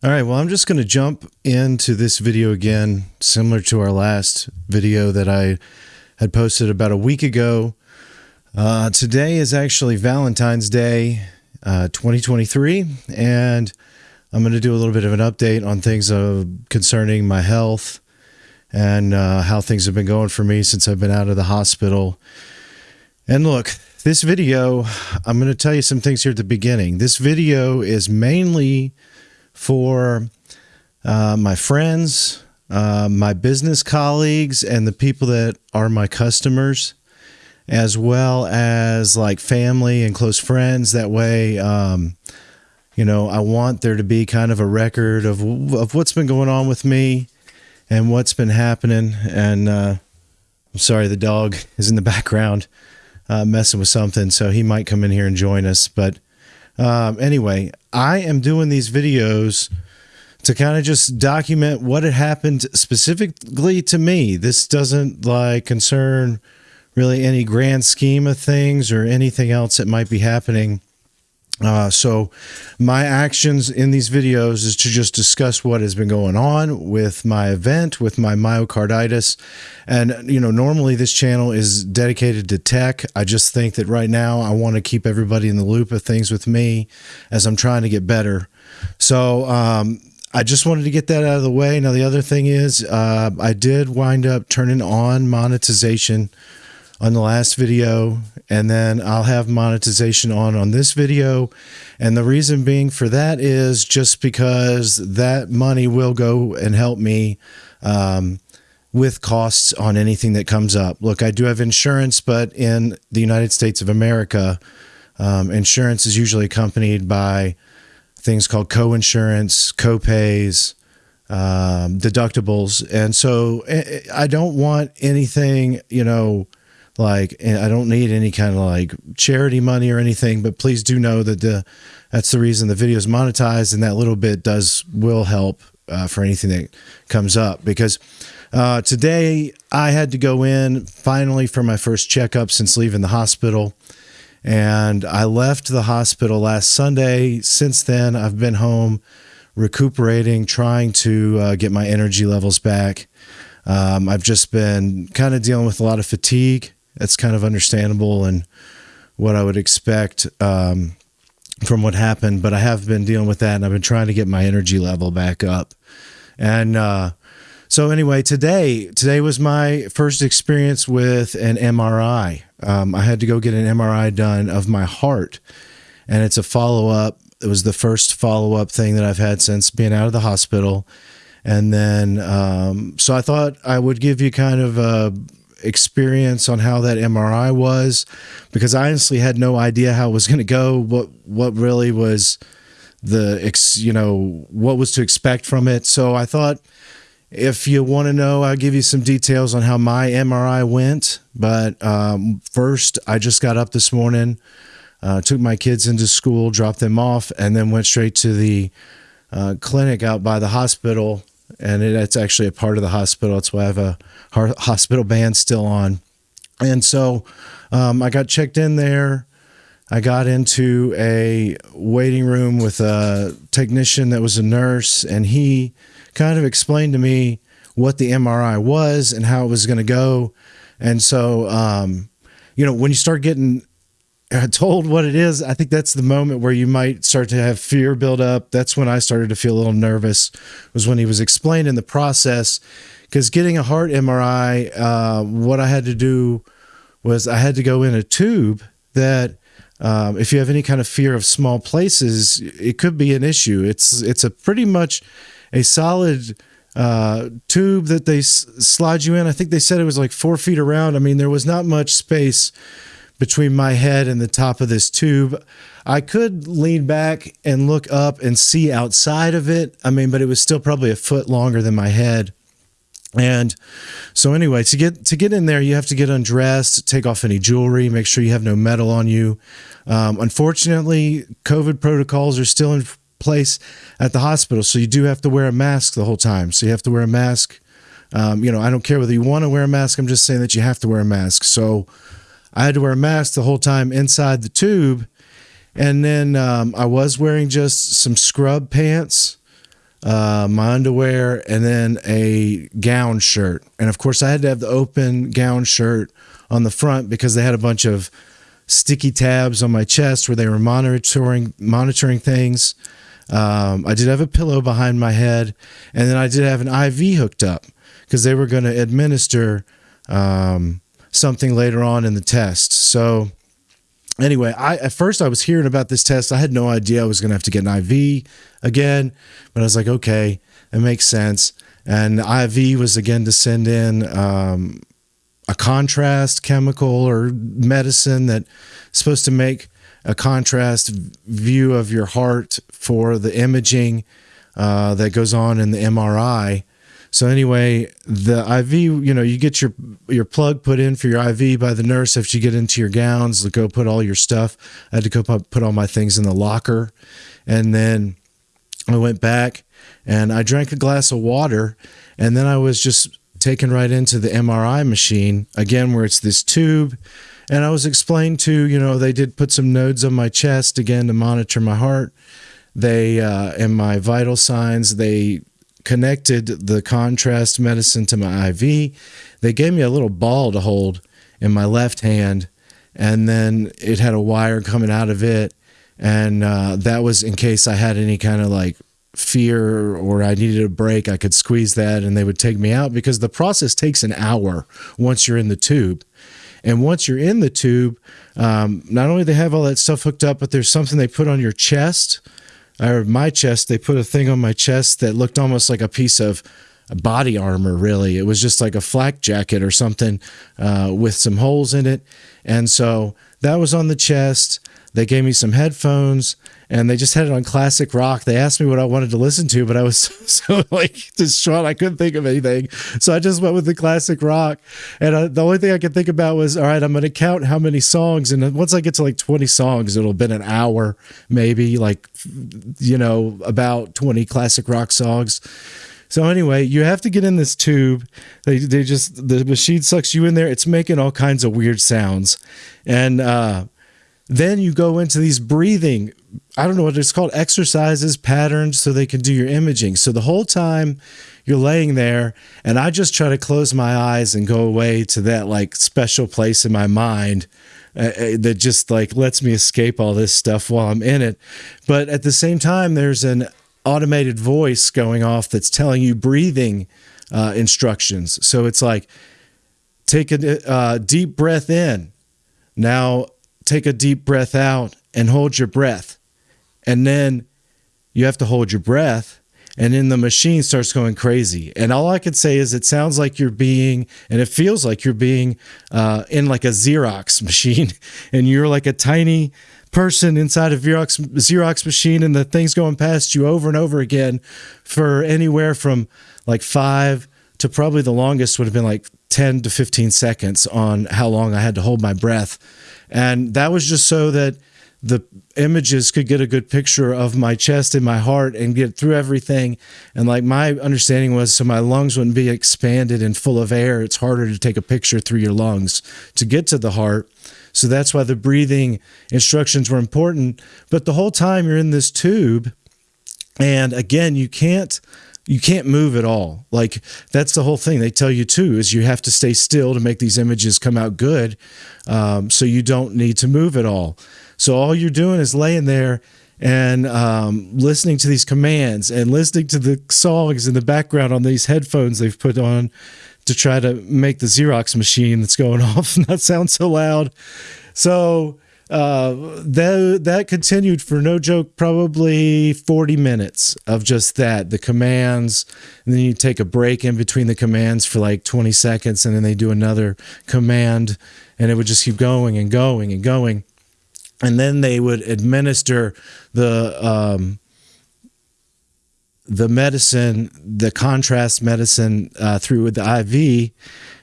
All right, well, I'm just going to jump into this video again, similar to our last video that I had posted about a week ago. Uh, today is actually Valentine's Day uh, 2023, and I'm going to do a little bit of an update on things uh, concerning my health and uh, how things have been going for me since I've been out of the hospital. And look, this video, I'm going to tell you some things here at the beginning. This video is mainly for uh, my friends, uh, my business colleagues, and the people that are my customers, as well as like family and close friends. That way, um, you know, I want there to be kind of a record of of what's been going on with me and what's been happening. And uh, I'm sorry, the dog is in the background uh, messing with something, so he might come in here and join us, but. Um, anyway, I am doing these videos to kind of just document what had happened specifically to me. This doesn't like concern really any grand scheme of things or anything else that might be happening uh, so my actions in these videos is to just discuss what has been going on with my event, with my myocarditis. And, you know, normally this channel is dedicated to tech. I just think that right now I want to keep everybody in the loop of things with me as I'm trying to get better. So, um, I just wanted to get that out of the way. Now, the other thing is, uh, I did wind up turning on monetization on the last video and then I'll have monetization on on this video. And the reason being for that is just because that money will go and help me um, with costs on anything that comes up. Look I do have insurance but in the United States of America um, insurance is usually accompanied by things called co-insurance co-pays um, deductibles. And so eh, eh, I don't want anything you know like I don't need any kind of like charity money or anything, but please do know that the that's the reason the video is monetized, and that little bit does will help uh, for anything that comes up because. Uh, today, I had to go in finally for my first checkup since leaving the hospital. And I left the hospital last Sunday. Since then, I've been home recuperating, trying to uh, get my energy levels back. Um, I've just been kind of dealing with a lot of fatigue that's kind of understandable and what I would expect um, from what happened. But I have been dealing with that, and I've been trying to get my energy level back up. And uh, so, anyway, today today was my first experience with an MRI. Um, I had to go get an MRI done of my heart, and it's a follow up. It was the first follow up thing that I've had since being out of the hospital. And then, um, so I thought I would give you kind of a experience on how that MRI was because I honestly had no idea how it was going to go. What what really was the ex, you know what was to expect from it. So I thought if you want to know, I'll give you some details on how my MRI went. But um, first, I just got up this morning, uh, took my kids into school, dropped them off, and then went straight to the uh, clinic out by the hospital and it, it's actually a part of the hospital. That's why I have a hospital band still on. And so um, I got checked in there. I got into a waiting room with a technician that was a nurse, and he kind of explained to me what the MRI was and how it was going to go. And so, um, you know, when you start getting told what it is, I think that's the moment where you might start to have fear build up. That's when I started to feel a little nervous. Was when he was explaining the process, because getting a heart MRI, uh, what I had to do was I had to go in a tube that. Um, if you have any kind of fear of small places, it could be an issue. It's it's a pretty much a solid uh, tube that they slide you in. I think they said it was like four feet around. I mean, there was not much space between my head and the top of this tube. I could lean back and look up and see outside of it. I mean, but it was still probably a foot longer than my head. And so anyway, to get to get in there, you have to get undressed, take off any jewelry, make sure you have no metal on you. Um, unfortunately, COVID protocols are still in place at the hospital, so you do have to wear a mask the whole time. So you have to wear a mask. Um, you know, I don't care whether you want to wear a mask. I'm just saying that you have to wear a mask. So I had to wear a mask the whole time inside the tube. And then um, I was wearing just some scrub pants. uh, my underwear, and then a gown shirt. And of course, I had to have the open gown shirt on the front because they had a bunch of sticky tabs on my chest where they were monitoring monitoring things. Um, I did have a pillow behind my head, and then I did have an IV hooked up because they were going to administer um, something later on in the test. So anyway, I at first I was hearing about this test. I had no idea I was going to have to get an IV again, but I was like, okay, it makes sense. And IV was again to send in um, a contrast chemical or medicine that's supposed to make a contrast view of your heart for the imaging uh, that goes on in the MRI. So anyway, the IV, you know, you get your your plug put in for your IV by the nurse after you get into your gowns. Go put all your stuff. I had to go put all my things in the locker, and then I went back and I drank a glass of water, and then I was just taken right into the MRI machine again, where it's this tube. And I was explained to, you know, they did put some nodes on my chest again to monitor my heart. They uh, and my vital signs. They connected the contrast medicine to my IV. They gave me a little ball to hold in my left hand, and then it had a wire coming out of it. And uh, that was in case I had any kind of like fear or I needed a break, I could squeeze that and they would take me out because the process takes an hour once you're in the tube. And once you're in the tube, um, not only they have all that stuff hooked up, but there's something they put on your chest or my chest, they put a thing on my chest that looked almost like a piece of body armor, really. It was just like a flak jacket or something uh, with some holes in it. And so that was on the chest. They gave me some headphones and they just had it on classic rock. They asked me what I wanted to listen to, but I was so like distraught I couldn't think of anything. So I just went with the classic rock. And I, the only thing I could think about was, all right, I'm going to count how many songs. And once I get to like 20 songs, it'll have been an hour, maybe like, you know, about 20 classic rock songs. So anyway, you have to get in this tube. They, they just the machine sucks you in there. It's making all kinds of weird sounds, and uh, then you go into these breathing I don't know what it's called, exercises, patterns, so they can do your imaging. So the whole time you're laying there, and I just try to close my eyes and go away to that like special place in my mind uh, uh, that just like lets me escape all this stuff while I'm in it. But at the same time, there's an automated voice going off that's telling you breathing uh, instructions. So it's like, take a uh, deep breath in. Now take a deep breath out and hold your breath. And then you have to hold your breath and then the machine starts going crazy. And all i can say is it sounds like you're being and it feels like you're being uh, in like a xerox machine and you're like a tiny person inside a xerox, xerox machine and the thing's going past you over and over again for anywhere from like five to probably the longest would have been like 10 to 15 seconds on how long i had to hold my breath and that was just so that the images could get a good picture of my chest and my heart and get through everything. And like my understanding was, so my lungs wouldn't be expanded and full of air. It's harder to take a picture through your lungs to get to the heart. So that's why the breathing instructions were important. But the whole time you're in this tube, and again, you can't you can't move at all. Like that's the whole thing they tell you too is you have to stay still to make these images come out good. Um, so you don't need to move at all. So all you're doing is laying there and um, listening to these commands and listening to the songs in the background on these headphones they've put on to try to make the Xerox machine that's going off not sound so loud. So uh, that that continued for no joke, probably 40 minutes of just that, the commands, and then you take a break in between the commands for like 20 seconds, and then they do another command, and it would just keep going and going and going, and then they would administer the um, the medicine, the contrast medicine uh, through with the IV,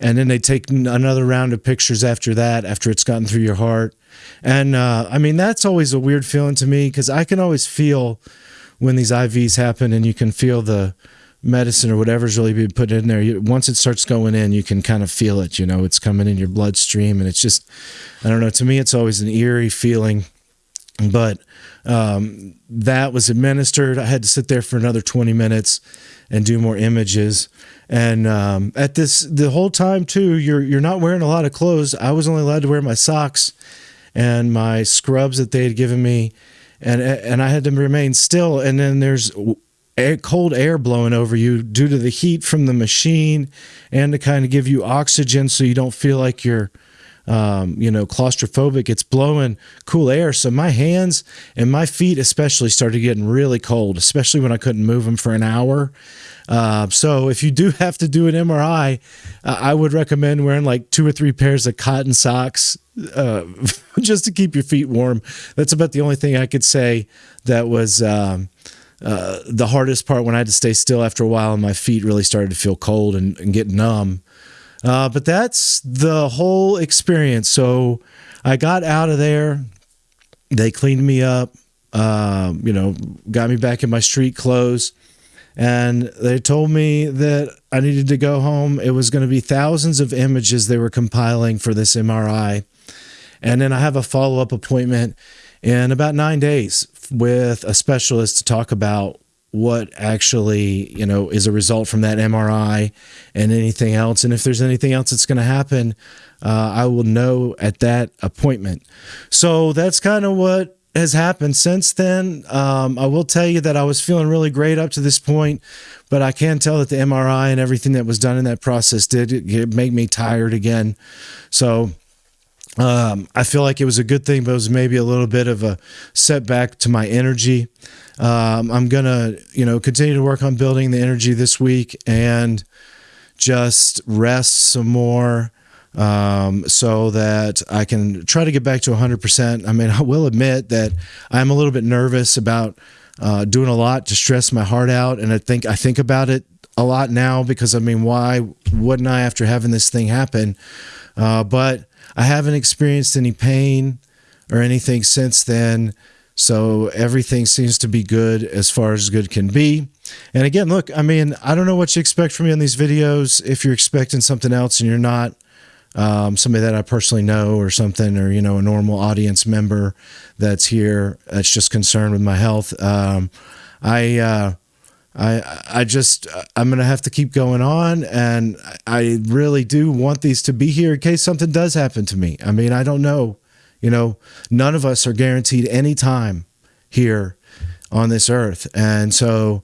and then they take another round of pictures after that, after it's gotten through your heart and uh, I mean, that's always a weird feeling to me because I can always feel when these IVs happen and you can feel the medicine or whatever's really being put in there. Once it starts going in, you can kind of feel it, you know, it's coming in your bloodstream. And it's just, I don't know, to me, it's always an eerie feeling. But um, that was administered. I had to sit there for another 20 minutes and do more images. And um, at this, the whole time too, you're you're not wearing a lot of clothes. I was only allowed to wear my socks and my scrubs that they had given me, and and I had to remain still. And then there's air, cold air blowing over you due to the heat from the machine, and to kind of give you oxygen so you don't feel like you're um, you know, claustrophobic. It's blowing cool air. So my hands and my feet, especially, started getting really cold, especially when I couldn't move them for an hour. Uh, so if you do have to do an MRI, uh, I would recommend wearing like two or three pairs of cotton socks uh, just to keep your feet warm. That's about the only thing I could say that was. Um, uh, the hardest part when I had to stay still after a while and my feet really started to feel cold and, and get numb. Uh, but that's the whole experience. So I got out of there. They cleaned me up, uh, you know, got me back in my street clothes. And they told me that I needed to go home. It was going to be thousands of images they were compiling for this MRI. And then I have a follow up appointment in about nine days with a specialist to talk about what actually you know is a result from that MRI and anything else. And if there's anything else that's going to happen, uh, I will know at that appointment. So that's kind of what has happened since then. Um, I will tell you that I was feeling really great up to this point, but I can tell that the MRI and everything that was done in that process did make me tired again. So um, I feel like it was a good thing, but it was maybe a little bit of a setback to my energy. Um, I'm gonna, you know, continue to work on building the energy this week and just rest some more um, so that I can try to get back to 100%. I mean, I will admit that I'm a little bit nervous about uh, doing a lot to stress my heart out, and I think I think about it a lot now because I mean, why wouldn't I after having this thing happen? Uh, but I haven't experienced any pain or anything since then. So everything seems to be good as far as good can be. And again, look, I mean, I don't know what you expect from me on these videos. If you're expecting something else and you're not um, somebody that I personally know or something, or, you know, a normal audience member that's here that's just concerned with my health, um, I, uh, I, I just, I'm going to have to keep going on. And I really do want these to be here in case something does happen to me. I mean, I don't know you know, none of us are guaranteed any time here on this earth. And so,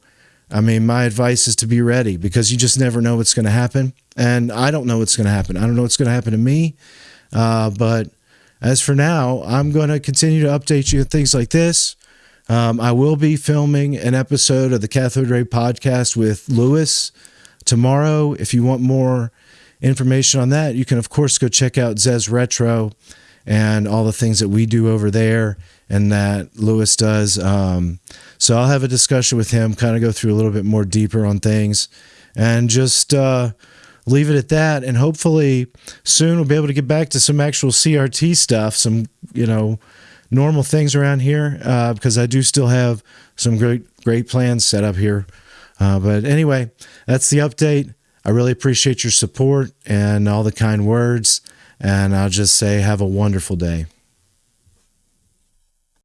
I mean, my advice is to be ready because you just never know what's going to happen. And I don't know what's going to happen. I don't know what's going to happen to me. Uh, but as for now, I'm going to continue to update you with things like this. Um, I will be filming an episode of the Cathode Ray podcast with Lewis tomorrow. If you want more information on that, you can, of course, go check out Zez Retro and all the things that we do over there and that Lewis does. Um, so I'll have a discussion with him, kind of go through a little bit more deeper on things and just uh, leave it at that. And hopefully soon we'll be able to get back to some actual CRT stuff, some, you know, normal things around here uh, because I do still have some great, great plans set up here. Uh, but anyway, that's the update. I really appreciate your support and all the kind words. And I'll just say, have a wonderful day.